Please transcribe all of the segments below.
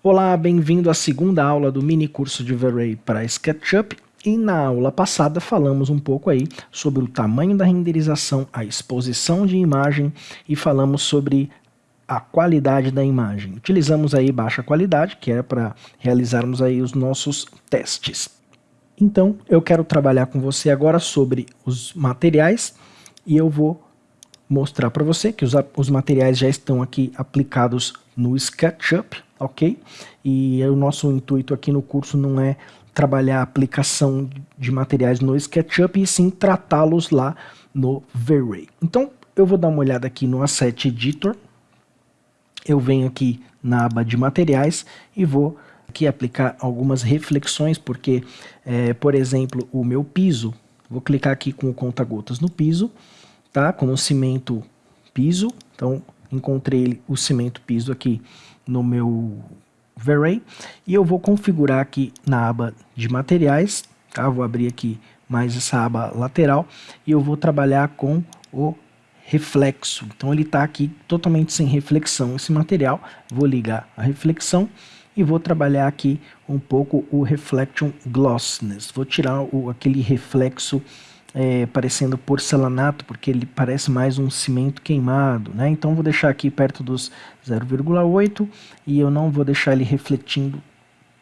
Olá, bem-vindo à segunda aula do mini curso de V-Ray para SketchUp. E na aula passada falamos um pouco aí sobre o tamanho da renderização, a exposição de imagem e falamos sobre a qualidade da imagem. Utilizamos aí baixa qualidade, que é para realizarmos aí os nossos testes. Então, eu quero trabalhar com você agora sobre os materiais e eu vou mostrar para você que os, os materiais já estão aqui aplicados no SketchUp, ok? E o nosso intuito aqui no curso não é trabalhar a aplicação de materiais no SketchUp e sim tratá-los lá no V-Ray. Então, eu vou dar uma olhada aqui no Asset Editor, eu venho aqui na aba de materiais e vou aqui aplicar algumas reflexões, porque, é, por exemplo, o meu piso, vou clicar aqui com o conta-gotas no piso, tá? Com o cimento piso, então encontrei o cimento piso aqui no meu V-Ray e eu vou configurar aqui na aba de materiais, tá? Vou abrir aqui mais essa aba lateral e eu vou trabalhar com o reflexo. Então ele está aqui totalmente sem reflexão esse material. Vou ligar a reflexão e vou trabalhar aqui um pouco o Reflection Glossiness. Vou tirar o, aquele reflexo é, parecendo porcelanato, porque ele parece mais um cimento queimado, né? Então vou deixar aqui perto dos 0,8 e eu não vou deixar ele refletindo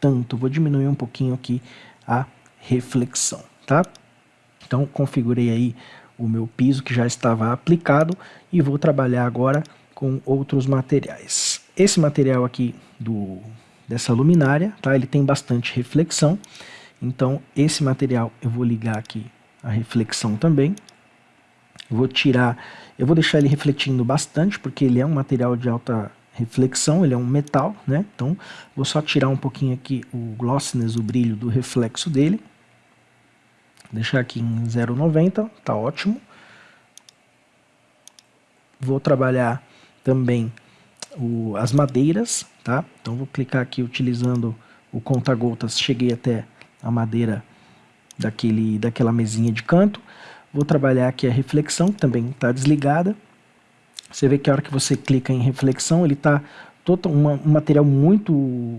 tanto, vou diminuir um pouquinho aqui a reflexão, tá? Então configurei aí o meu piso que já estava aplicado e vou trabalhar agora com outros materiais. Esse material aqui do, dessa luminária, tá? ele tem bastante reflexão, então esse material eu vou ligar aqui a reflexão também. Vou tirar, eu vou deixar ele refletindo bastante, porque ele é um material de alta reflexão, ele é um metal, né? Então, vou só tirar um pouquinho aqui o glossiness, o brilho do reflexo dele. Deixar aqui em 0,90, tá ótimo. Vou trabalhar também o, as madeiras, tá? Então vou clicar aqui utilizando o conta-gotas, cheguei até a madeira daquele, daquela mesinha de canto. Vou trabalhar aqui a reflexão, que também está desligada. Você vê que a hora que você clica em reflexão, ele está um material muito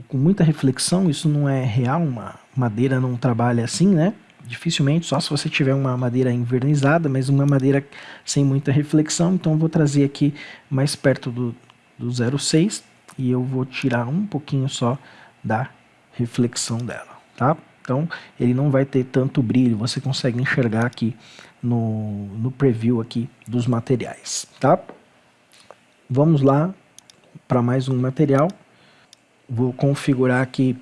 com muita reflexão, isso não é real, uma madeira não trabalha assim, né? Dificilmente, só se você tiver uma madeira invernizada, mas uma madeira sem muita reflexão, então vou trazer aqui mais perto do, do 0,6 e eu vou tirar um pouquinho só da reflexão dela, tá? Então ele não vai ter tanto brilho, você consegue enxergar aqui no, no preview aqui dos materiais, tá? Vamos lá para mais um material. Vou configurar aqui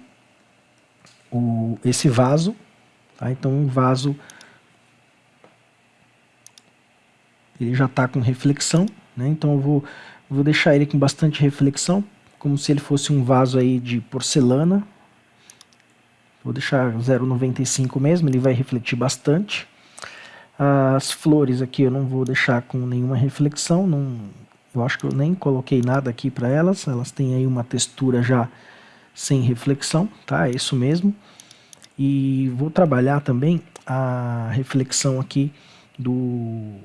o, esse vaso, tá? Então o vaso ele já está com reflexão, né? Então eu vou, vou deixar ele com bastante reflexão, como se ele fosse um vaso aí de porcelana, Vou deixar 0,95 mesmo, ele vai refletir bastante. As flores aqui eu não vou deixar com nenhuma reflexão, não, eu acho que eu nem coloquei nada aqui para elas, elas têm aí uma textura já sem reflexão, tá? É isso mesmo. E vou trabalhar também a reflexão aqui do,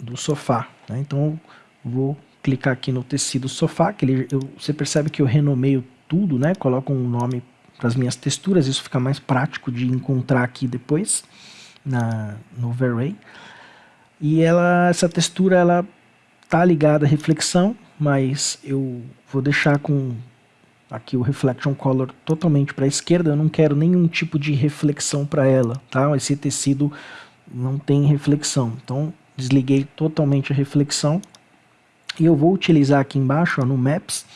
do sofá, né? Então vou clicar aqui no tecido sofá, que ele, eu, você percebe que eu renomeio tudo, né? Coloco um nome para as minhas texturas, isso fica mais prático de encontrar aqui depois na, no V-Ray. E ela, essa textura ela tá ligada à reflexão, mas eu vou deixar com aqui o Reflection Color totalmente para a esquerda, eu não quero nenhum tipo de reflexão para ela, tá? Esse tecido não tem reflexão, então desliguei totalmente a reflexão. E eu vou utilizar aqui embaixo ó, no Maps,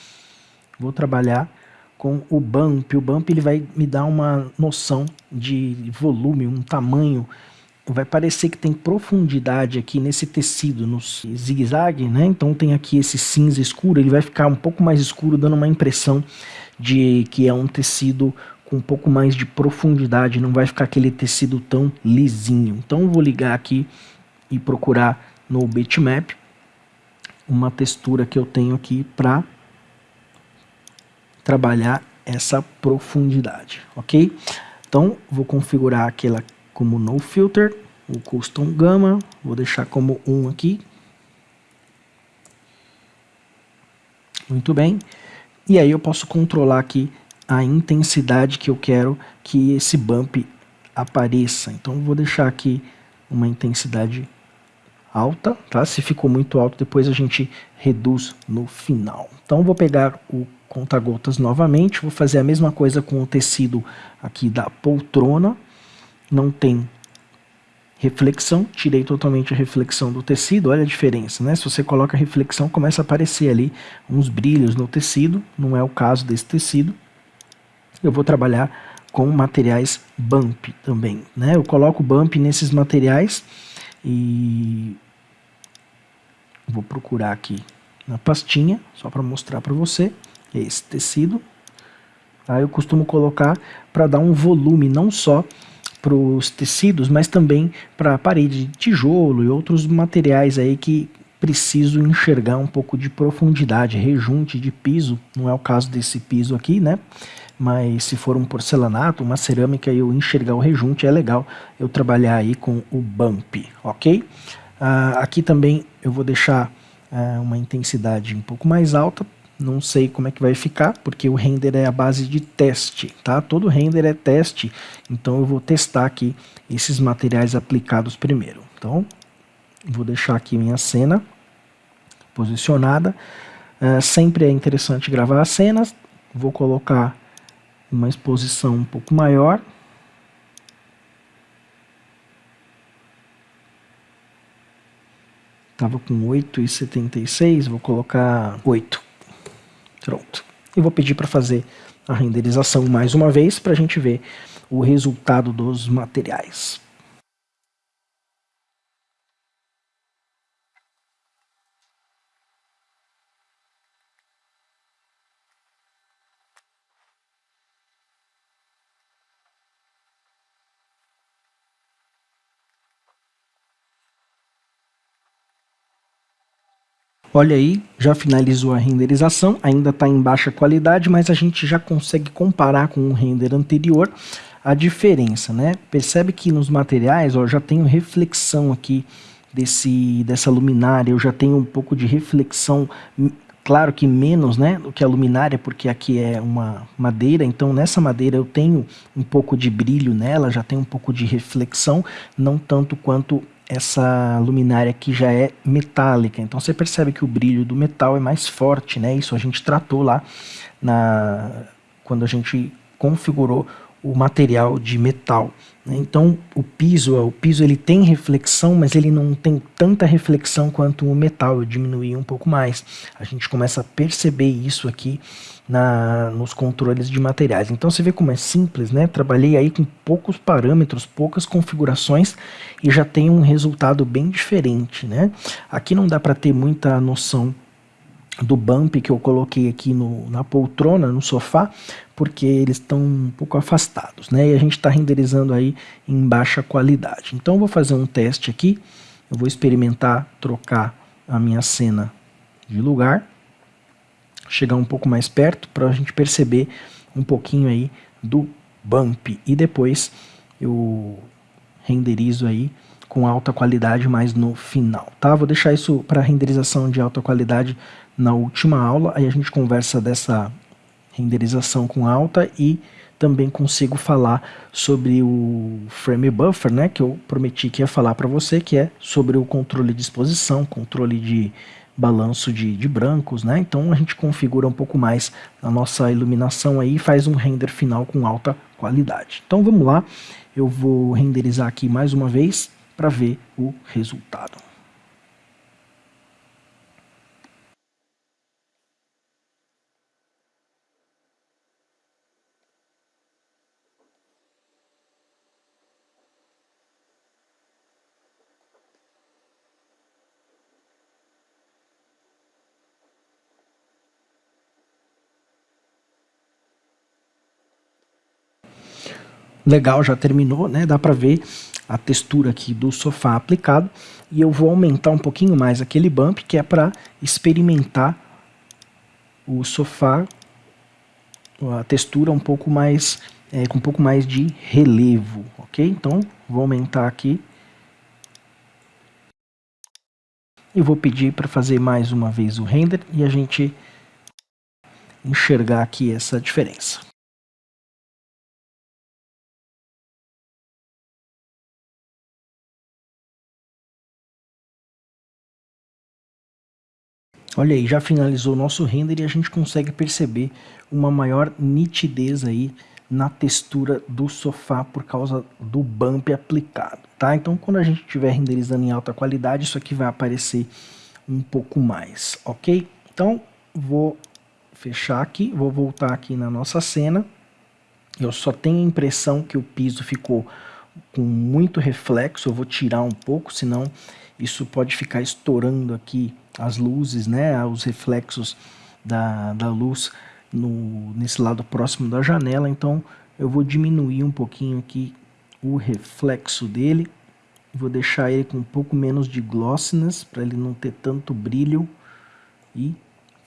vou trabalhar com o bump. O bump ele vai me dar uma noção de volume, um tamanho. Vai parecer que tem profundidade aqui nesse tecido, no zigue-zague, né? Então tem aqui esse cinza escuro, ele vai ficar um pouco mais escuro, dando uma impressão de que é um tecido com um pouco mais de profundidade, não vai ficar aquele tecido tão lisinho. Então vou ligar aqui e procurar no bitmap uma textura que eu tenho aqui para trabalhar essa profundidade, ok? Então, vou configurar aquela como no filter, o custom gamma, vou deixar como 1 aqui. Muito bem. E aí eu posso controlar aqui a intensidade que eu quero que esse bump apareça. Então vou deixar aqui uma intensidade alta, tá? Se ficou muito alto, depois a gente reduz no final. Então vou pegar o conta-gotas novamente, vou fazer a mesma coisa com o tecido aqui da poltrona, não tem reflexão, tirei totalmente a reflexão do tecido, olha a diferença, né? Se você coloca reflexão, começa a aparecer ali uns brilhos no tecido, não é o caso desse tecido. Eu vou trabalhar com materiais bump também, né? Eu coloco bump nesses materiais e vou procurar aqui na pastinha, só para mostrar para você, esse tecido. Tá? Eu costumo colocar para dar um volume não só para os tecidos, mas também para a parede de tijolo e outros materiais aí que preciso enxergar um pouco de profundidade, rejunte de piso, não é o caso desse piso aqui, né? Mas se for um porcelanato, uma cerâmica eu enxergar o rejunte, é legal eu trabalhar aí com o bump, ok? Uh, aqui também eu vou deixar uh, uma intensidade um pouco mais alta não sei como é que vai ficar, porque o render é a base de teste, tá? Todo render é teste, então eu vou testar aqui esses materiais aplicados primeiro. Então, vou deixar aqui minha cena posicionada. Uh, sempre é interessante gravar as cenas. Vou colocar uma exposição um pouco maior. Estava com 8,76, vou colocar 8. Pronto. E vou pedir para fazer a renderização mais uma vez para a gente ver o resultado dos materiais. Olha aí, já finalizou a renderização, ainda está em baixa qualidade, mas a gente já consegue comparar com o render anterior a diferença, né? Percebe que nos materiais, ó, já tenho reflexão aqui desse, dessa luminária, eu já tenho um pouco de reflexão, claro que menos, né, do que a luminária, porque aqui é uma madeira, então nessa madeira eu tenho um pouco de brilho nela, já tem um pouco de reflexão, não tanto quanto essa luminária que já é metálica. Então você percebe que o brilho do metal é mais forte, né? Isso a gente tratou lá na quando a gente configurou o material de metal. Né? Então o piso, o piso ele tem reflexão, mas ele não tem tanta reflexão quanto o metal. Eu diminui um pouco mais. A gente começa a perceber isso aqui na, nos controles de materiais. Então você vê como é simples, né? Trabalhei aí com poucos parâmetros, poucas configurações e já tem um resultado bem diferente, né? Aqui não dá para ter muita noção do bump que eu coloquei aqui no, na poltrona, no sofá, porque eles estão um pouco afastados, né? E a gente está renderizando aí em baixa qualidade. Então eu vou fazer um teste aqui, eu vou experimentar trocar a minha cena de lugar chegar um pouco mais perto para a gente perceber um pouquinho aí do bump e depois eu renderizo aí com alta qualidade mais no final, tá? Vou deixar isso para renderização de alta qualidade na última aula, aí a gente conversa dessa renderização com alta e também consigo falar sobre o frame buffer, né, que eu prometi que ia falar para você, que é sobre o controle de exposição, controle de balanço de, de brancos, né? Então a gente configura um pouco mais a nossa iluminação aí e faz um render final com alta qualidade. Então vamos lá, eu vou renderizar aqui mais uma vez para ver o resultado. Legal, já terminou, né? Dá para ver a textura aqui do sofá aplicado. E eu vou aumentar um pouquinho mais aquele bump, que é para experimentar o sofá, a textura um pouco mais, é, com um pouco mais de relevo, ok? Então, vou aumentar aqui. E vou pedir para fazer mais uma vez o render e a gente enxergar aqui essa diferença. Olha aí, já finalizou o nosso render e a gente consegue perceber uma maior nitidez aí na textura do sofá por causa do bump aplicado, tá? Então quando a gente estiver renderizando em alta qualidade, isso aqui vai aparecer um pouco mais, ok? Então vou fechar aqui, vou voltar aqui na nossa cena. Eu só tenho a impressão que o piso ficou com muito reflexo, eu vou tirar um pouco, senão isso pode ficar estourando aqui as luzes, né, os reflexos da, da luz no, nesse lado próximo da janela, então eu vou diminuir um pouquinho aqui o reflexo dele, vou deixar ele com um pouco menos de glossiness, para ele não ter tanto brilho, e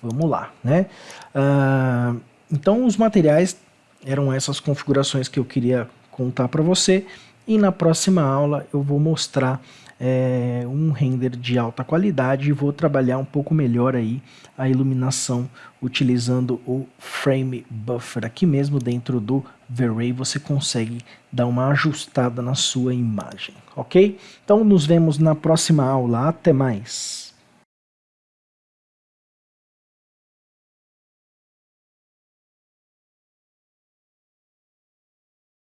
vamos lá, né? Uh, então os materiais eram essas configurações que eu queria contar para você, e na próxima aula eu vou mostrar é, um render de alta qualidade e vou trabalhar um pouco melhor aí a iluminação utilizando o Frame Buffer. Aqui mesmo dentro do V-Ray você consegue dar uma ajustada na sua imagem, ok? Então nos vemos na próxima aula. Até mais!